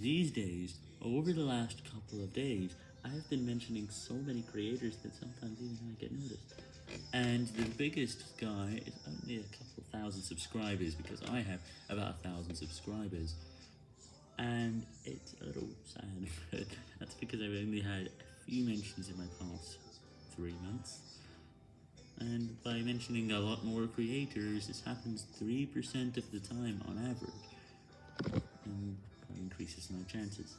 These days, over the last couple of days, I have been mentioning so many creators that sometimes even I get noticed. And the biggest guy is only a couple thousand subscribers because I have about a thousand subscribers. And it's a little sad, but that's because I've only had a few mentions in my past three months. And by mentioning a lot more creators, this happens 3% of the time on average, increases my chances.